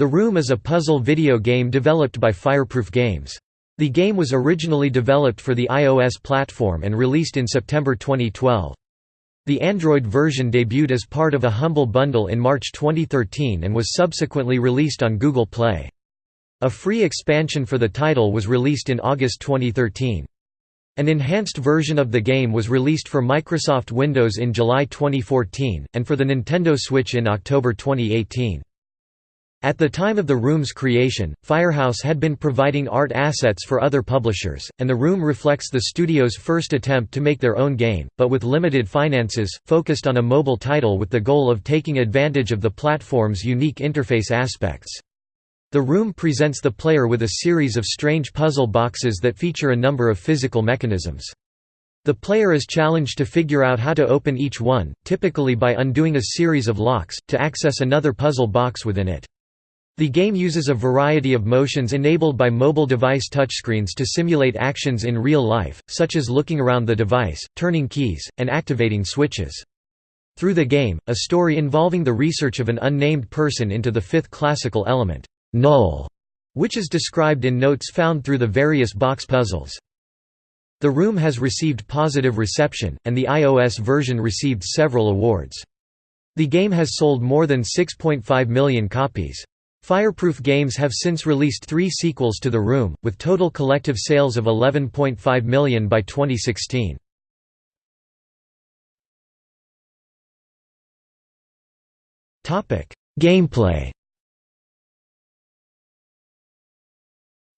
The Room is a puzzle video game developed by Fireproof Games. The game was originally developed for the iOS platform and released in September 2012. The Android version debuted as part of a Humble Bundle in March 2013 and was subsequently released on Google Play. A free expansion for the title was released in August 2013. An enhanced version of the game was released for Microsoft Windows in July 2014, and for the Nintendo Switch in October 2018. At the time of the Room's creation, Fireproof had been providing art assets for other publishers, and the Room reflects the studio's first attempt to make their own game, but with limited finances, focused on a mobile title with the goal of taking advantage of the platform's unique interface aspects. The Room presents the player with a series of strange puzzle boxes that feature a number of physical mechanisms. The player is challenged to figure out how to open each one, typically by undoing a series of locks, to access another puzzle box within it. The game uses a variety of motions enabled by mobile device touchscreens to simulate actions in real life, such as looking around the device, turning keys, and activating switches. Through the game, a story involving the research of an unnamed person into the fifth classical element, null, which is described in notes found through the various box puzzles. The Room has received positive reception, and the iOS version received several awards. The game has sold more than 6.5 million copies. Fireproof Games have since released three sequels to The Room, with total collective sales of 11.5 million by 2016. Gameplay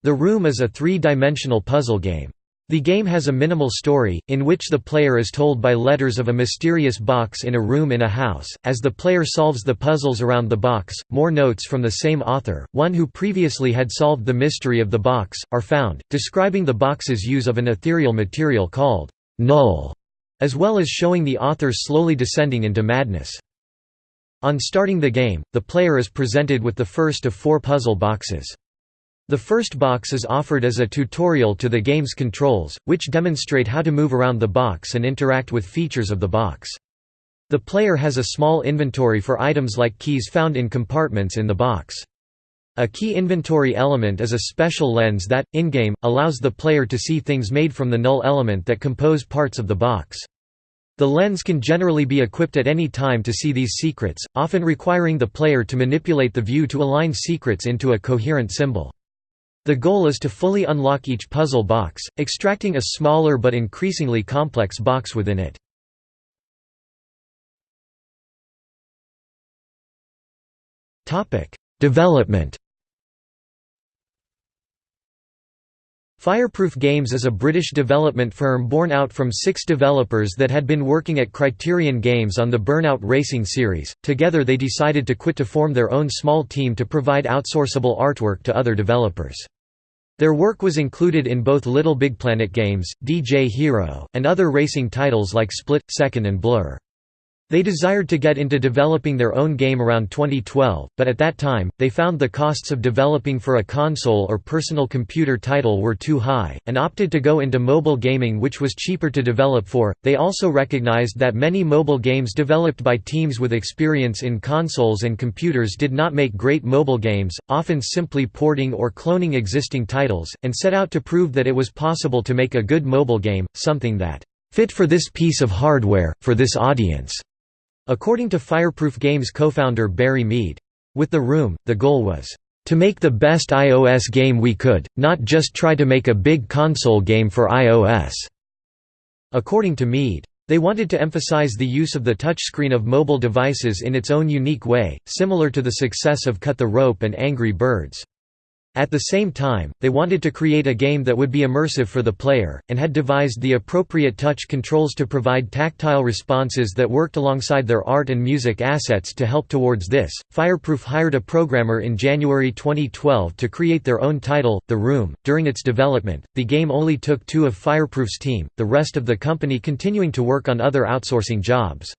The Room is a three-dimensional puzzle game. The game has a minimal story, in which the player is told by letters of a mysterious box in a room in a house. As the player solves the puzzles around the box, more notes from the same author, one who previously had solved the mystery of the box, are found, describing the box's use of an ethereal material called null, as well as showing the author slowly descending into madness. On starting the game, the player is presented with the first of four puzzle boxes. The first box is offered as a tutorial to the game's controls, which demonstrate how to move around the box and interact with features of the box. The player has a small inventory for items like keys found in compartments in the box. A key inventory element is a special lens that, in-game, allows the player to see things made from the null element that compose parts of the box. The lens can generally be equipped at any time to see these secrets, often requiring the player to manipulate the view to align secrets into a coherent symbol. The goal is to fully unlock each puzzle box, extracting a smaller but increasingly complex box within it. Development Fireproof Games is a British development firm born out from six developers that had been working at Criterion Games on the Burnout Racing series. Together they decided to quit to form their own small team to provide outsourceable artwork to other developers. Their work was included in both Little Big Planet games, DJ Hero, and other racing titles like Split, Second and Blur. They desired to get into developing their own game around 2012, but at that time, they found the costs of developing for a console or personal computer title were too high, and opted to go into mobile gaming which was cheaper to develop for. They also recognized that many mobile games developed by teams with experience in consoles and computers did not make great mobile games, often simply porting or cloning existing titles, and set out to prove that it was possible to make a good mobile game, something that fit for this piece of hardware, for this audience. According to Fireproof Games co-founder Barry Mead. With The Room, the goal was, "...to make the best iOS game we could, not just try to make a big console game for iOS." According to Mead. They wanted to emphasize the use of the touchscreen of mobile devices in its own unique way, similar to the success of Cut the Rope and Angry Birds. At the same time, they wanted to create a game that would be immersive for the player, and had devised the appropriate touch controls to provide tactile responses that worked alongside their art and music assets to help towards this. Fireproof hired a programmer in January 2012 to create their own title, The Room. During its development, the game only took two of Fireproof's team, the rest of the company continuing to work on other outsourcing jobs.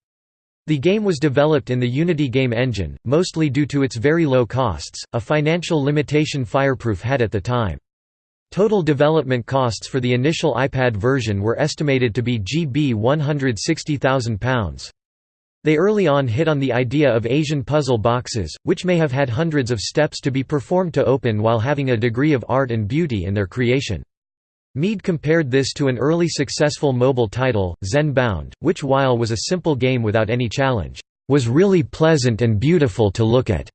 The game was developed in the Unity game engine, mostly due to its very low costs, a financial limitation Fireproof had at the time. Total development costs for the initial iPad version were estimated to be GB £160,000. They early on hit on the idea of Asian puzzle boxes, which may have had hundreds of steps to be performed to open while having a degree of art and beauty in their creation. Mead compared this to an early successful mobile title, Zen Bound, which while was a simple game without any challenge, was really pleasant and beautiful to look at.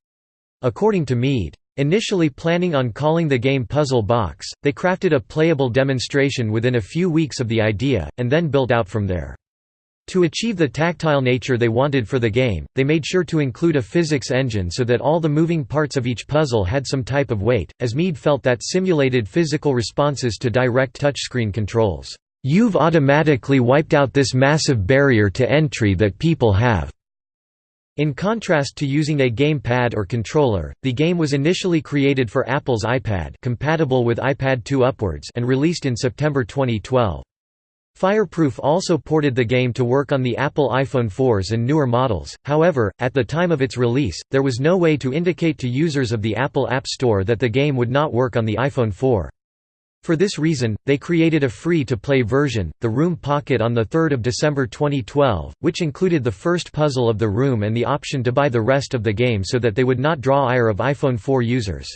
According to Mead, Initially planning on calling the game Puzzle Box, they crafted a playable demonstration within a few weeks of the idea, and then built out from there. To achieve the tactile nature they wanted for the game, they made sure to include a physics engine so that all the moving parts of each puzzle had some type of weight, as Mead felt that simulated physical responses to direct touchscreen controls, "...you've automatically wiped out this massive barrier to entry that people have." In contrast to using a gamepad or controller, the game was initially created for Apple's iPad compatible with iPad 2 upwards and released in September 2012. Fireproof also ported the game to work on the Apple iPhone 4s and newer models, however, at the time of its release, there was no way to indicate to users of the Apple App Store that the game would not work on the iPhone 4. For this reason, they created a free-to-play version, The Room Pocket on 3 December 2012, which included the first puzzle of the room and the option to buy the rest of the game so that they would not draw ire of iPhone 4 users.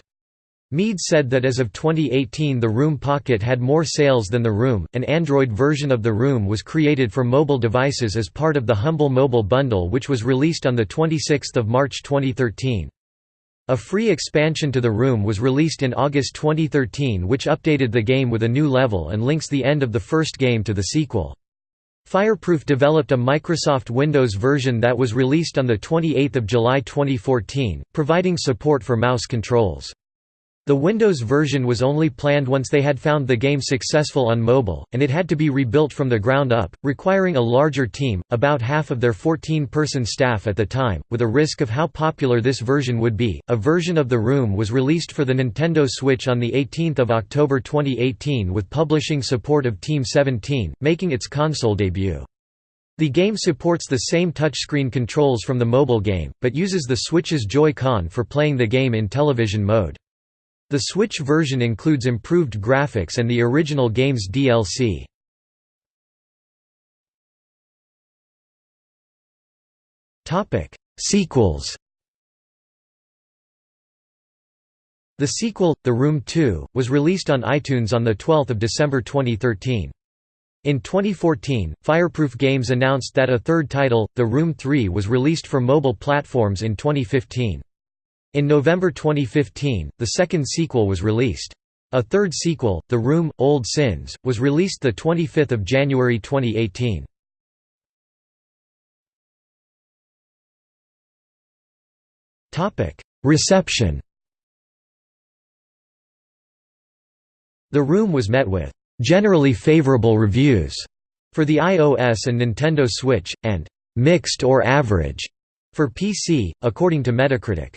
Mead said that as of 2018 the Room Pocket had more sales than the Room. An Android version of the Room was created for mobile devices as part of the Humble Mobile Bundle which was released on 26 March 2013. A free expansion to the Room was released in August 2013 which updated the game with a new level and links the end of the first game to the sequel. Fireproof developed a Microsoft Windows version that was released on 28 July 2014, providing support for mouse controls. The Windows version was only planned once they had found the game successful on mobile, and it had to be rebuilt from the ground up, requiring a larger team, about half of their 14 person staff at the time, with a risk of how popular this version would be. A version of The Room was released for the Nintendo Switch on 18 October 2018 with publishing support of Team 17, making its console debut. The game supports the same touchscreen controls from the mobile game, but uses the Switch's Joy-Con for playing the game in television mode. The Switch version includes improved graphics and the original game's DLC. Sequels The sequel, The Room 2, was released on iTunes on 12 December 2013. In 2014, Fireproof Games announced that a third title, The Room 3 was released for mobile platforms in 2015. In November 2015, the second sequel was released. A third sequel, The Room – Old Sins, was released 25 January 2018. Reception The Room was met with «generally favorable reviews» for the iOS and Nintendo Switch, and «mixed or average» for PC, according to Metacritic.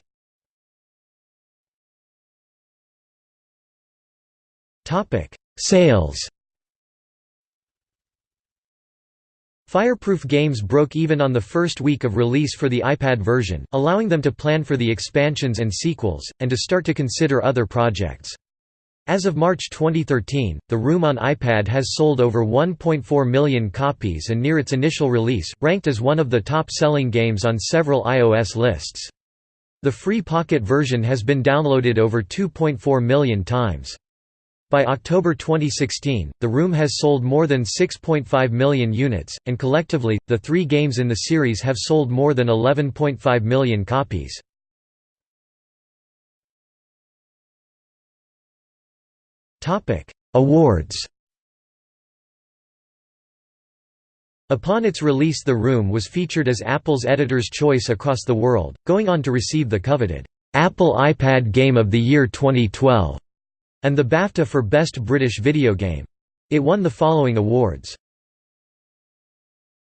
Topic: Sales. Fireproof Games broke even on the first week of release for the iPad version, allowing them to plan for the expansions and sequels, and to start to consider other projects. As of March 2013, The Room on iPad has sold over 1.4 million copies and near its initial release, ranked as one of the top-selling games on several iOS lists. The free Pocket version has been downloaded over 2.4 million times. By October 2016, The Room has sold more than 6.5 million units, and collectively, the three games in the series have sold more than 11.5 million copies. Awards Upon its release The Room was featured as Apple's Editor's Choice across the world, going on to receive the coveted, "'Apple iPad Game of the Year 2012' and the BAFTA for Best British Video Game. It won the following awards.